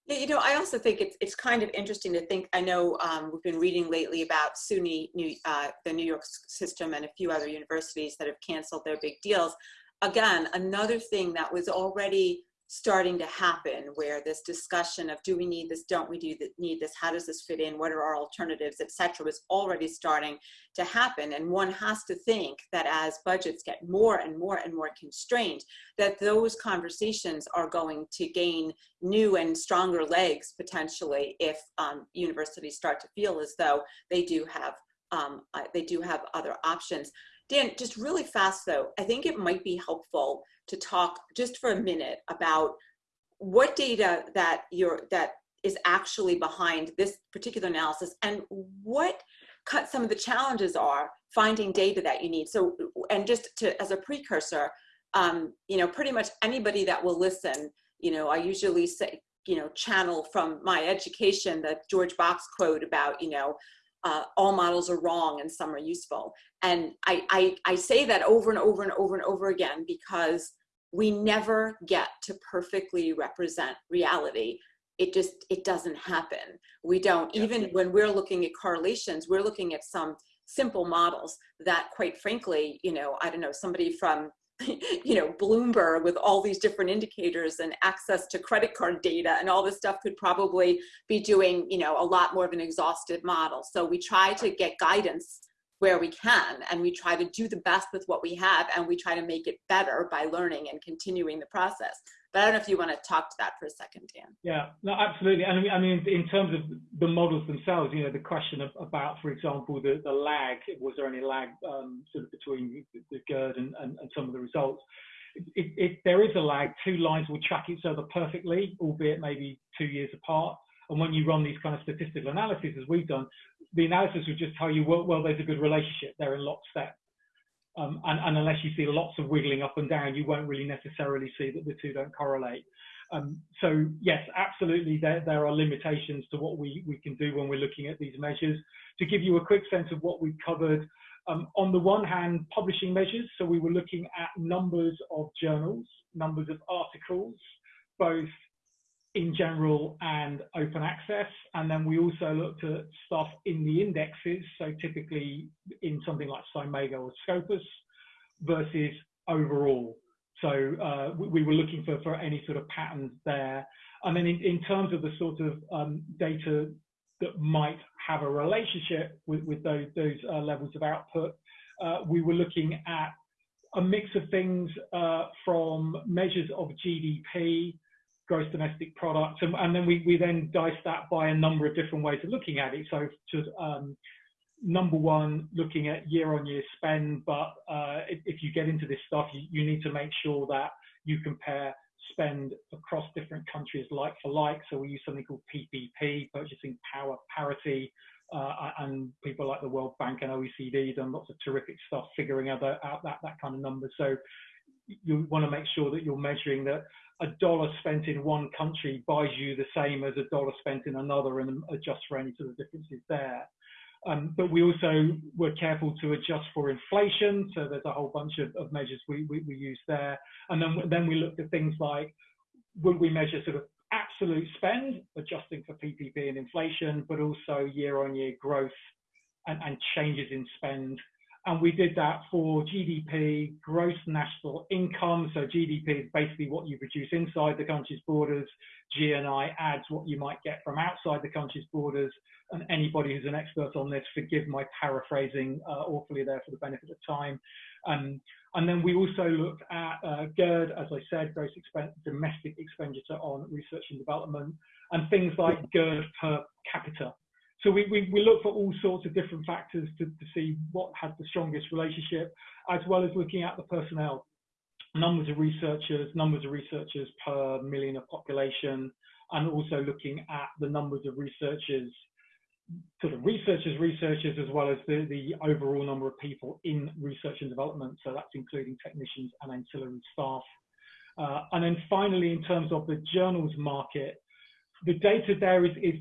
Yeah, you know, I also think it's it's kind of interesting to think. I know um, we've been reading lately about SUNY, New, uh, the New York system, and a few other universities that have canceled their big deals again, another thing that was already starting to happen where this discussion of do we need this, don't we do need this, how does this fit in, what are our alternatives, etc., was already starting to happen. And one has to think that as budgets get more and more and more constrained, that those conversations are going to gain new and stronger legs potentially if um, universities start to feel as though they do have um, uh, they do have other options. Dan, just really fast though, I think it might be helpful to talk just for a minute about what data that you're that is actually behind this particular analysis and what cut some of the challenges are finding data that you need. So, and just to as a precursor, um, you know, pretty much anybody that will listen, you know, I usually say, you know, channel from my education, the George Box quote about, you know, uh, all models are wrong and some are useful. And I, I, I say that over and over and over and over again because we never get to perfectly represent reality. It just, it doesn't happen. We don't, even when we're looking at correlations, we're looking at some simple models that quite frankly, you know, I don't know, somebody from you know, Bloomberg with all these different indicators and access to credit card data and all this stuff could probably be doing, you know, a lot more of an exhaustive model. So we try to get guidance where we can and we try to do the best with what we have and we try to make it better by learning and continuing the process. But I don't know if you want to talk to that for a second, Dan. Yeah, no, absolutely. And I mean, in terms of the models themselves, you know, the question of, about, for example, the, the lag, was there any lag um, sort of between the GERD and, and, and some of the results? If there is a lag, two lines will track each other perfectly, albeit maybe two years apart. And when you run these kind of statistical analyses, as we've done, the analysis would just tell you, well, well there's a good relationship. They're in lockstep. Um, and, and, unless you see lots of wiggling up and down, you won't really necessarily see that the two don't correlate. Um, so yes, absolutely, there, there are limitations to what we, we can do when we're looking at these measures. To give you a quick sense of what we've covered, um, on the one hand, publishing measures. So we were looking at numbers of journals, numbers of articles, both in general and open access. And then we also looked at stuff in the indexes, so typically in something like SCImago or Scopus versus overall. So uh, we, we, were looking for, for any sort of patterns there. And then in, in terms of the sort of um, data that might have a relationship with, with those, those uh, levels of output, uh, we were looking at a mix of things uh, from measures of GDP, gross domestic product, and, and, then we, we then dice that by a number of different ways of looking at it. So to, um, number one, looking at year-on-year spend, but uh, if, if, you get into this stuff, you, you, need to make sure that you compare spend across different countries like for like. So we use something called PPP, Purchasing Power Parity, uh, and people like the World Bank and OECD done lots of terrific stuff figuring out, out that, that kind of number. So you want to make sure that you're measuring that a dollar spent in one country buys you the same as a dollar spent in another and adjust for any sort of differences there. Um, but we also were careful to adjust for inflation. So there's a whole bunch of, of measures we, we, we use there. And then, then we looked at things like, would we measure sort of absolute spend, adjusting for PPP and inflation, but also year on year growth and, and changes in spend and we did that for GDP, gross national income. So GDP is basically what you produce inside the country's borders. GNI adds what you might get from outside the country's borders. And anybody who's an expert on this, forgive my paraphrasing uh, awfully there for the benefit of time. Um, and then we also looked at uh, GERD, as I said, gross expen domestic expenditure on research and development, and things like GERD per capita. So we, we, we look for all sorts of different factors to, to see what has the strongest relationship, as well as looking at the personnel, numbers of researchers, numbers of researchers per million of population, and also looking at the numbers of researchers, sort of researchers, researchers, as well as the, the overall number of people in research and development. So that's including technicians and ancillary staff. Uh, and then finally, in terms of the journals market, the data there is, is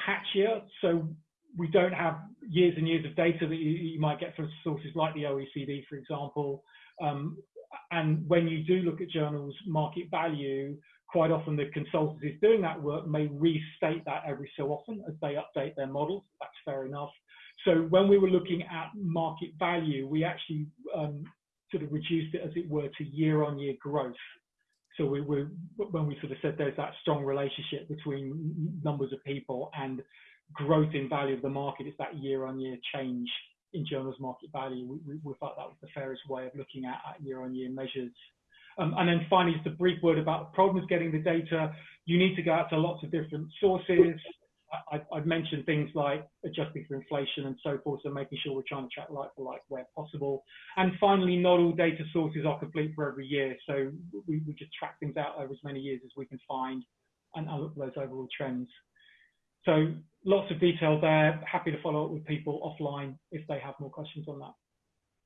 patchier. So we don't have years and years of data that you, you might get from sources like the OECD, for example. Um, and when you do look at journals market value, quite often the consultancies doing that work may restate that every so often as they update their models. That's fair enough. So when we were looking at market value, we actually um, sort of reduced it, as it were, to year-on-year -year growth. So we, when we sort of said there's that strong relationship between numbers of people and growth in value of the market, it's that year-on-year change in journals market value. We, we, we, thought that was the fairest way of looking at, at year-on-year measures. Um, and then finally, just a brief word about the problems getting the data. You need to go out to lots of different sources. I, have mentioned things like adjusting for inflation and so forth, so making sure we're trying to track like for like where possible. And finally, not all data sources are complete for every year, so we, we just track things out over as many years as we can find and, and look at those overall trends. So lots of detail there. Happy to follow up with people offline if they have more questions on that.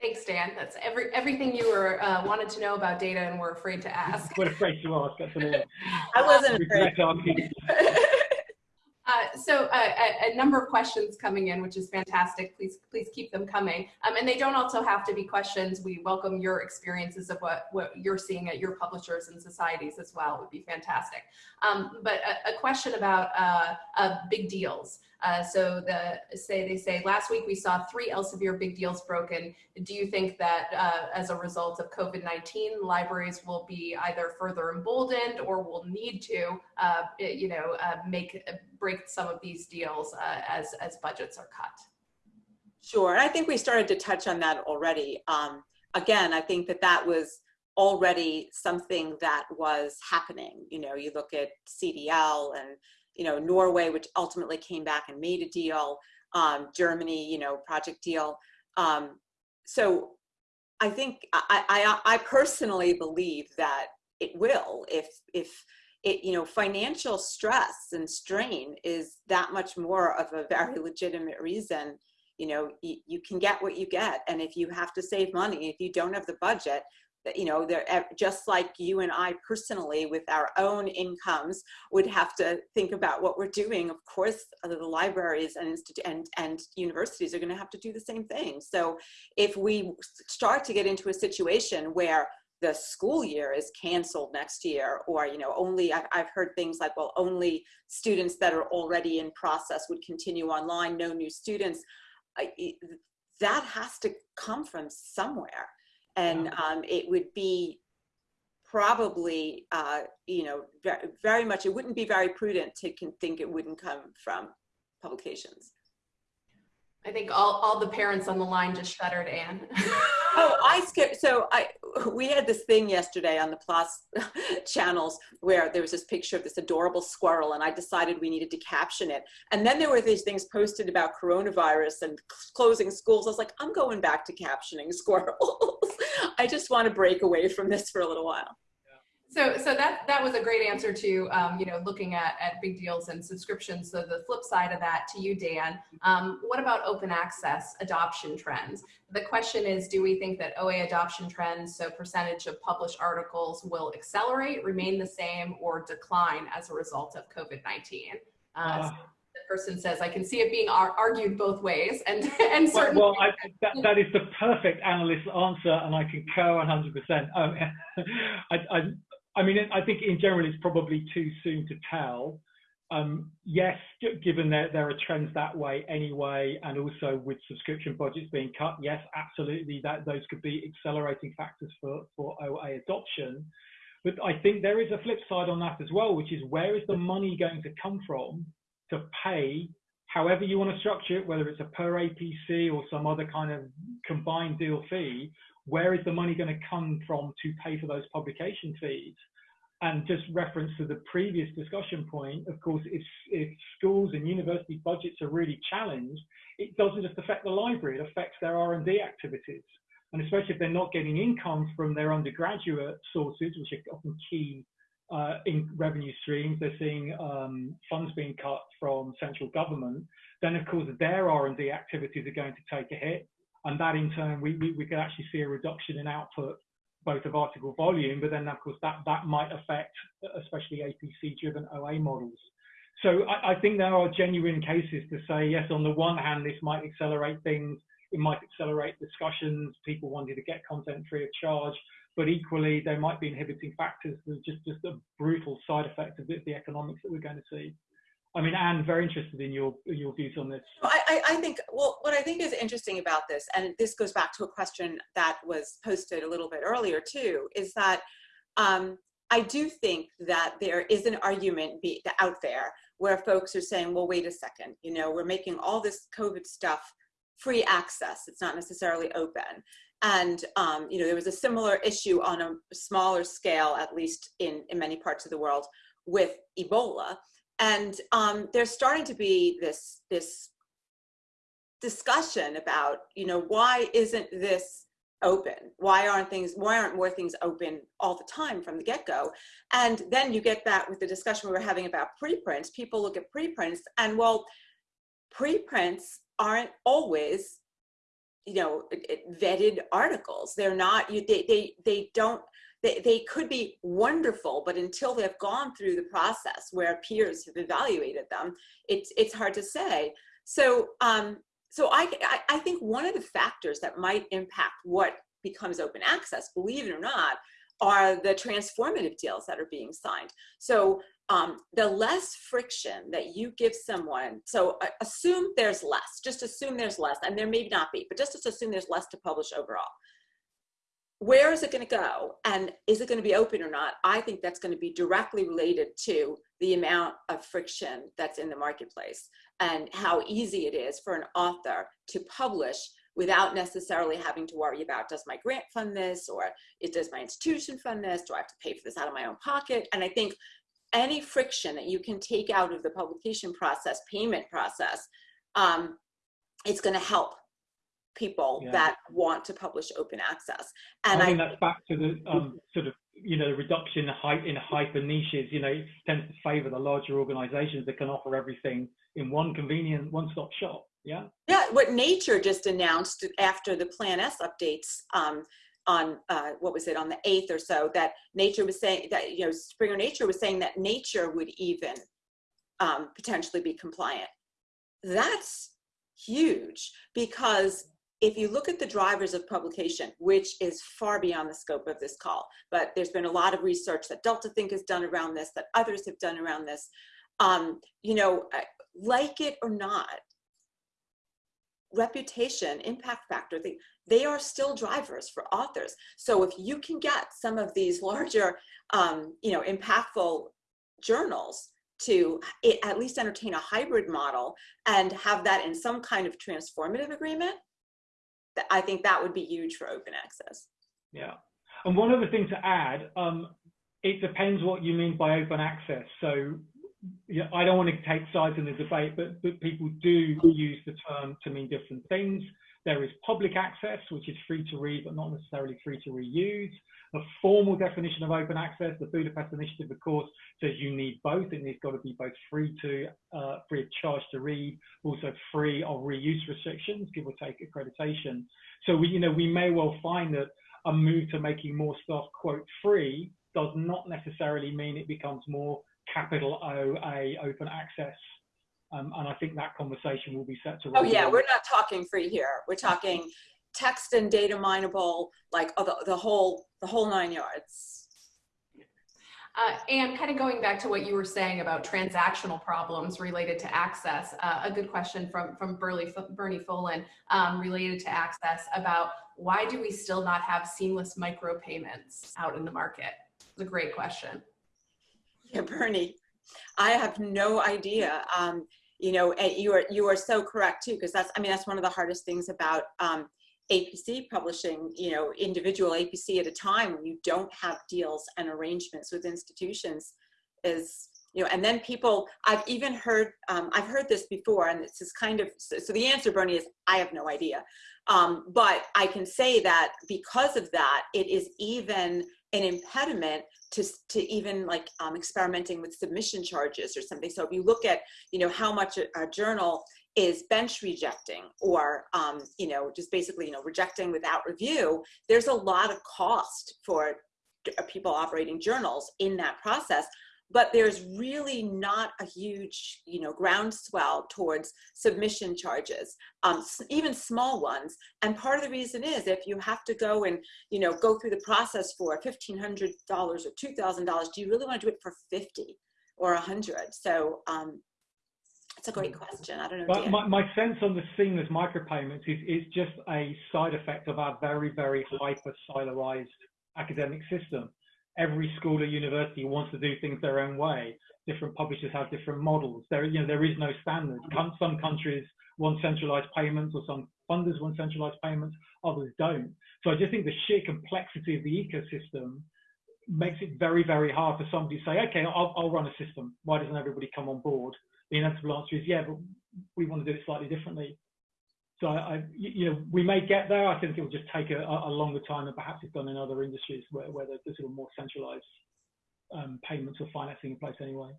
Thanks, Dan. That's every everything you were uh, wanted to know about data and were afraid to ask. we're afraid to ask. That's an I wasn't afraid. So uh, a, a, number of questions coming in, which is fantastic. Please, please keep them coming. Um, and they don't also have to be questions. We welcome your experiences of what, what you're seeing at your publishers and societies as well. It would be fantastic. Um, but a, a, question about uh, uh big deals. Uh, so the say they say last week we saw three Elsevier big deals broken. Do you think that uh, as a result of COVID-19, libraries will be either further emboldened or will need to, uh, you know, uh, make break some of these deals uh, as as budgets are cut? Sure, and I think we started to touch on that already. Um, again, I think that that was already something that was happening. You know, you look at CDL and you know, Norway, which ultimately came back and made a deal, um, Germany, you know, project deal. Um, so I think I, I, I personally believe that it will if, if, it, you know, financial stress and strain is that much more of a very legitimate reason. You know, you, can get what you get. And if you have to save money, if you don't have the budget, you know, they're just like you and I personally with our own incomes would have to think about what we're doing. Of course, uh, the libraries and, and, and universities are going to have to do the same thing. So if we start to get into a situation where the school year is canceled next year or you know only I've, I've heard things like well only students that are already in process would continue online no new students. I, that has to come from somewhere. And um, it would be probably uh, you know very, very much it wouldn't be very prudent to think it wouldn't come from publications. I think all, all the parents on the line just shuddered, Ann. oh, I skipped. So I, we had this thing yesterday on the Plus channels where there was this picture of this adorable squirrel and I decided we needed to caption it. And then there were these things posted about coronavirus and closing schools. I was like, I'm going back to captioning squirrels. I just want to break away from this for a little while. So, so that that was a great answer to um, you know looking at at big deals and subscriptions. So the flip side of that to you, Dan, um, what about open access adoption trends? The question is, do we think that OA adoption trends, so percentage of published articles, will accelerate, remain the same, or decline as a result of COVID nineteen? Uh, uh, so the person says, I can see it being ar argued both ways, and and certainly. Well, well I, that, that is the perfect analyst answer, and I concur 100. percent um, I, I I mean, I think in general it's probably too soon to tell. Um, yes, given that there are trends that way anyway, and also with subscription budgets being cut, yes, absolutely, that those could be accelerating factors for, for OA adoption. But I think there is a flip side on that as well, which is where is the money going to come from to pay however you want to structure it, whether it's a per APC or some other kind of combined deal fee, where is the money going to come from to pay for those publication fees? And just reference to the previous discussion point, of course, if, if schools and university budgets are really challenged, it doesn't just affect the library, it affects their R&D activities. And especially if they're not getting income from their undergraduate sources, which are often key uh, in revenue streams, they're seeing um, funds being cut from central government, then of course their R&D activities are going to take a hit and that in turn, we, we, we could actually see a reduction in output, both of article volume, but then of course that, that might affect especially APC driven OA models. So I, I, think there are genuine cases to say, yes, on the one hand, this might accelerate things, it might accelerate discussions, people wanting to get content free of charge, but equally there might be inhibiting factors, just, just a brutal side effect of the, the economics that we're going to see. I mean, Ann, very interested in your your views on this. I, I think, well, what I think is interesting about this, and this goes back to a question that was posted a little bit earlier too, is that um, I do think that there is an argument be, out there where folks are saying, well, wait a second, you know, we're making all this COVID stuff free access. It's not necessarily open. And, um, you know, there was a similar issue on a smaller scale, at least in, in many parts of the world, with Ebola and um, there's starting to be this this discussion about you know why isn't this open? Why aren't things why aren't more things open all the time from the get-go? And then you get that with the discussion we were having about preprints. People look at preprints and well preprints aren't always you know vetted articles. They're not you they they, they don't they, they could be wonderful, but until they've gone through the process where peers have evaluated them, it's, it's hard to say. So, um, so I, I, I think one of the factors that might impact what becomes open access, believe it or not, are the transformative deals that are being signed. So um, the less friction that you give someone, so uh, assume there's less, just assume there's less, and there may not be, but just assume there's less to publish overall where is it going to go? And is it going to be open or not? I think that's going to be directly related to the amount of friction that's in the marketplace and how easy it is for an author to publish without necessarily having to worry about does my grant fund this or does my institution fund this? Do i have to pay for this out of my own pocket? And i think any friction that you can take out of the publication process payment process um, it's going to help people Yeah. that want to publish open access. And I, think that's back to the um, sort of you know reduction in in hyper niches. You know, tends to favour the larger organisations that can offer everything in one convenient one-stop shop. Yeah. yeah, what Nature just announced after the Plan S updates um, on uh, what was it on the eighth or so that Nature was saying that you know Springer Nature was saying that Nature would even um, potentially be compliant. That's huge because if you look at the drivers of publication, which is far beyond the scope of this call, but there's been a lot of research that Delta Think has done around this, that others have done around this. Um, you know, like it or not, reputation, impact factor, they, they are still drivers for authors. So if you can get some of these larger, um, you know, impactful journals to at least entertain a hybrid model and have that in some kind of transformative agreement, I think that would be huge for open access. Yeah. And one other thing to add, um, it depends what you mean by open access. So yeah, I don't want to take sides in the debate, but, but people do use the term to mean different things. There is public access, which is free to read, but not necessarily free to reuse. The formal definition of open access, the Budapest Initiative, of course, says you need both. and It needs got to be both free to, uh, free of charge to read, also free of reuse restrictions, give or take accreditation. So we, you know, we may well find that a move to making more stuff quote free does not necessarily mean it becomes more capital O A open access. Um, and I think that conversation will be set to. Oh yeah, we're not talking free here. We're talking text and data mineable, like oh, the, the whole the whole nine yards. Uh, and kind of going back to what you were saying about transactional problems related to access, uh, a good question from, from Burley, Bernie Folan um, related to access about why do we still not have seamless micropayments out in the market? It's a great question. Yeah, Bernie, I have no idea. Um, you know, and you are you are so correct too, because that's I mean that's one of the hardest things about um, APC publishing. You know, individual APC at a time when you don't have deals and arrangements with institutions is you know, and then people I've even heard um, I've heard this before, and this is kind of so, so the answer, Bernie, is I have no idea. Um, but I can say that because of that, it is even an impediment to, to even like um, experimenting with submission charges or something. So if you look at, you know, how much a, a journal is bench rejecting or, um, you know, just basically, you know, rejecting without review, there's a lot of cost for people operating journals in that process but there's really not a huge you know groundswell towards submission charges um, even small ones. And part of the reason is if you have to go and you know go through the process for $1500 or $2000 do you really want to do it for 50 or 100 so um, it's a great question. I don't know but my, my sense on the seamless micropayments is, is just a side effect of our very very hyper siloized academic system every school or university wants to do things their own way. Different publishers have different models. There, you know, there is no standard. Some countries want centralized payments, or some funders want centralized payments. Others don't. So I just think the sheer complexity of the ecosystem makes it very, very hard for somebody to say, okay, I'll, I'll run a system. Why doesn't everybody come on board? The inevitable answer is, yeah, but we want to do it slightly differently. So I, you know, we may get there. I think it will just take a, a longer time than perhaps it's done in other industries where, where there's sort of more centralized um, payments or financing in place anyway.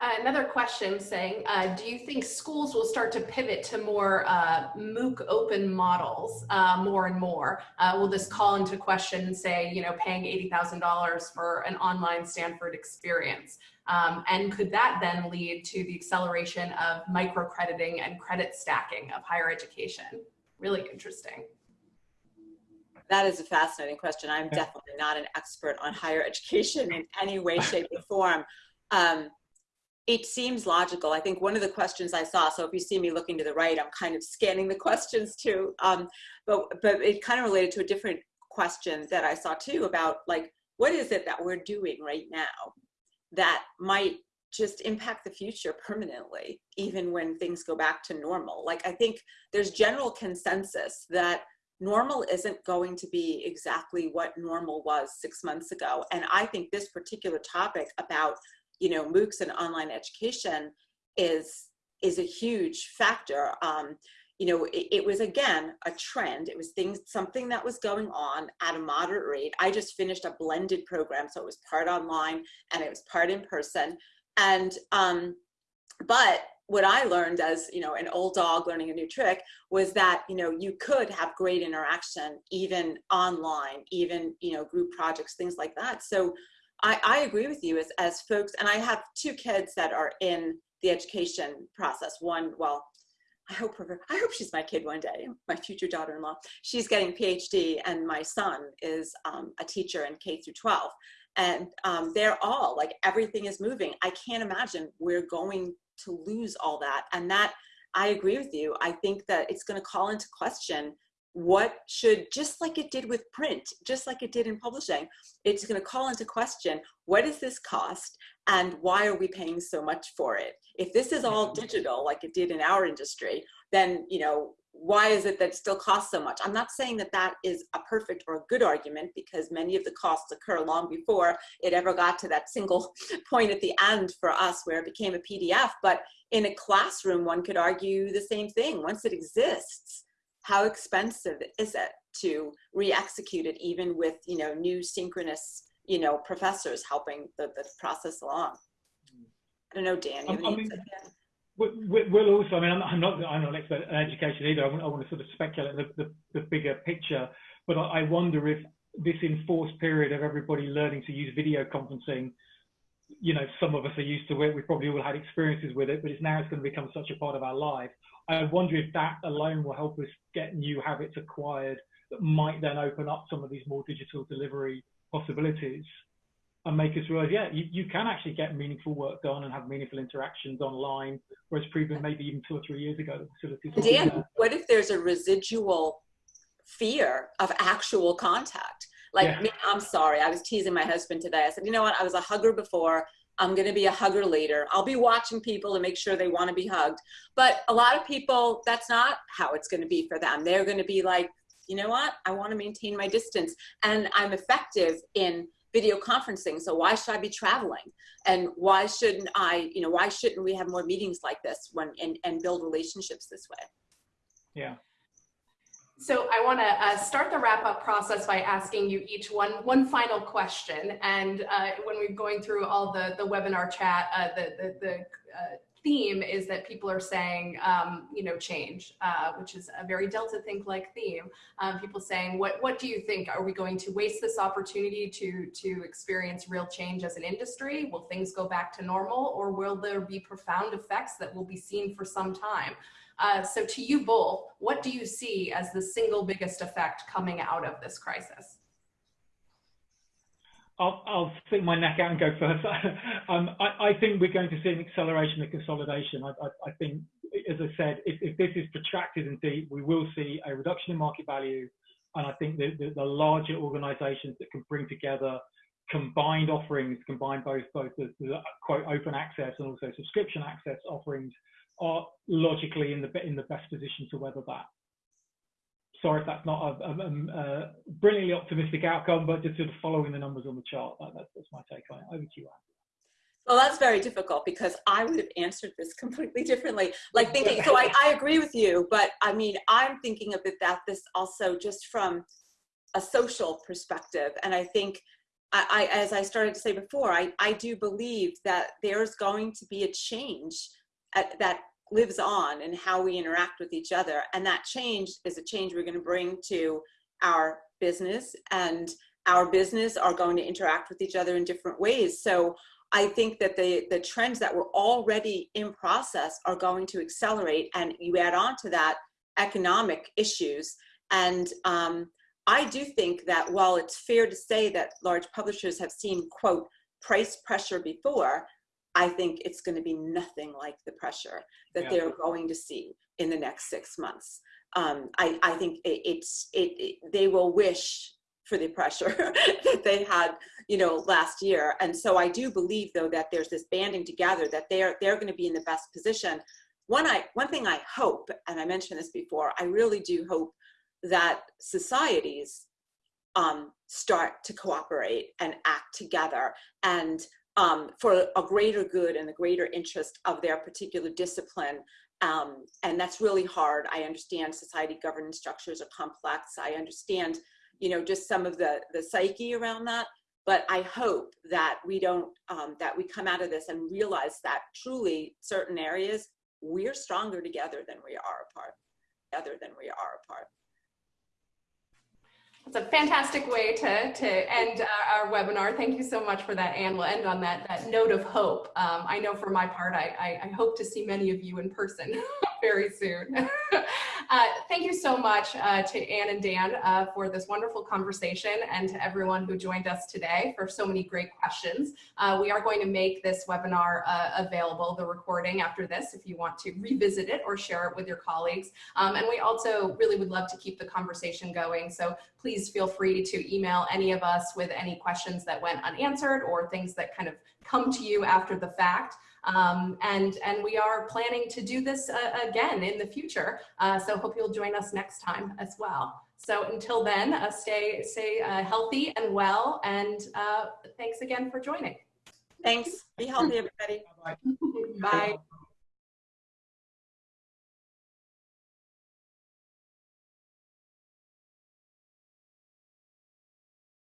Uh, another question saying, uh, do you think schools will start to pivot to more uh, MOOC open models uh, more and more? Uh, will this call into question, say, you know, paying $80,000 for an online Stanford experience? Um, and could that then lead to the acceleration of microcrediting and credit stacking of higher education? Really interesting. That is a fascinating question. I'm definitely not an expert on higher education in any way, shape, or form. Um, it seems logical. I think one of the questions I saw, so if you see me looking to the right, I'm kind of scanning the questions too. Um, but, but it kind of related to a different question that I saw too about like, what is it that we're doing right now that might just impact the future permanently, even when things go back to normal? Like, I think there's general consensus that normal isn't going to be exactly what normal was six months ago. And I think this particular topic about you know, MOOCs and online education is is a huge factor. Um, you know, it, it, was again a trend. It was things, something that was going on at a moderate rate. I just finished a blended program, so it was part online and it was part in person. And um, but what I learned as you know an old dog learning a new trick was that you know you could have great interaction even online, even you know group projects, things like that. So I, I agree with you as as folks, and I have two kids that are in the education process. One, well, I hope her, I hope she's my kid one day, my future daughter-in-law. She's getting PhD and my son is um, a teacher in K through 12. And um, they're all like, everything is moving. I can't imagine we're going to lose all that. And that, I agree with you. I think that it's gonna call into question what should, just like it did with print, just like it did in publishing, it's gonna call into question, what does this cost? and why are we paying so much for it? If this is all mm-hmm. digital, like it did in our industry, then, you know, why is it that it still costs so much? I'm not saying that that is a perfect or a good argument because many of the costs occur long before it ever got to that single point at the end for us where it became a PDF. But in a classroom, one could argue the same thing. Once it exists, how expensive is it to re-execute it even with, you know, new synchronous you know, professors helping the, the process along. I don't know, Dan. You I mean, we'll also, I mean, I'm, I'm, not, I'm not an expert in education either. I want, I want to sort of speculate the, the, the bigger picture, but I, I wonder if this enforced period of everybody learning to use video conferencing, you know, some of us are used to it. We've probably all had experiences with it, but it's now it's going to become such a part of our life. I wonder if that alone will help us get new habits acquired that might then open up some of these more digital delivery possibilities and make us realize, yeah, you, you can actually get meaningful work done and have meaningful interactions online, whereas proven maybe even two or three years ago, the facilities. Dan, what if there's a residual fear of actual contact? Like, yeah. me, I'm sorry, I was teasing my husband today. I said, you know what, I was a hugger before. I'm going to be a hugger later. I'll be watching people to make sure they want to be hugged. But a lot of people, that's not how it's going to be for them. They're going to be like, you know what? I want to maintain my distance and I'm effective in video conferencing. So why should I be traveling? And why shouldn't I, you know, why shouldn't we have more meetings like this when and, and build relationships this way? Yeah. So I want to uh, start the wrap up process by asking you each one one final question. And uh, when we're going through all the the webinar chat, uh, the the, the uh, theme is that people are saying, um, you know, change, uh, which is a very Delta Think like theme. Um, people saying, what, what do you think? Are we going to waste this opportunity to, to experience real change as an industry? Will things go back to normal or will there be profound effects that will be seen for some time? Uh, so to you both, what do you see as the single biggest effect coming out of this crisis? I'll, I'll stick my neck out and go first. um, I, I, think we're going to see an acceleration of consolidation. I, I, I think, as I said, if, if, this is protracted and deep, we will see a reduction in market value. And I think the, the, the larger organizations that can bring together combined offerings, combine both both the, the, quote open access and also subscription access offerings, are logically in the in the best position to weather that sorry if that's not a, a, a, brilliantly optimistic outcome, but just sort of following the numbers on the chart. That, that's, that's my take on it. Over to you, Ann. Well, that's very difficult because I would have answered this completely differently. Like thinking, so I, I agree with you, but I mean, I'm thinking of bit about this also just from a social perspective. And I think, I, I, as I started to say before, I, I do believe that there's going to be a change at, that lives on and how we interact with each other. And that change is a change we're going to bring to our business and our business are going to interact with each other in different ways. So I think that the, the trends that were already in process are going to accelerate and you add on to that economic issues. And um, I do think that while it's fair to say that large publishers have seen, quote, price pressure before, I think it's going to be nothing like the pressure that yeah. they're going to see in the next six months. Um, I, I think it, it's it, it, they will wish for the pressure that they had, you know, last year. And so I do believe though that there's this banding together that they're they're going to be in the best position. One I one thing I hope, and I mentioned this before, I really do hope that societies um, start to cooperate and act together and um, for a greater good and the greater interest of their particular discipline Um, and that's really hard. I understand society governance structures are complex. I understand, you know, just some of the, the psyche around that. But I hope that we don't, um, that we come out of this and realize that truly certain areas, we're stronger together than we are apart, together than we are apart. It's a fantastic way to, to end our, our, webinar. Thank you so much for that, Ann. We'll end on that, that note of hope. Um, I know for my part, I, I, I, hope to see many of you in person very soon. uh, thank you so much uh, to Ann and Dan uh, for this wonderful conversation and to everyone who joined us today for so many great questions. Uh, we are going to make this webinar uh, available, the recording after this, if you want to revisit it or share it with your colleagues. Um, and we also really would love to keep the conversation going. So please feel free to email any of us with any questions that went unanswered or things that kind of come to you after the fact. Um, and, and we are planning to do this uh, again in the future. Uh, so hope you'll join us next time as well. So until then, uh, stay, stay uh, healthy and well, and uh, thanks again for joining. Thanks. Be healthy, everybody. Bye. Bye.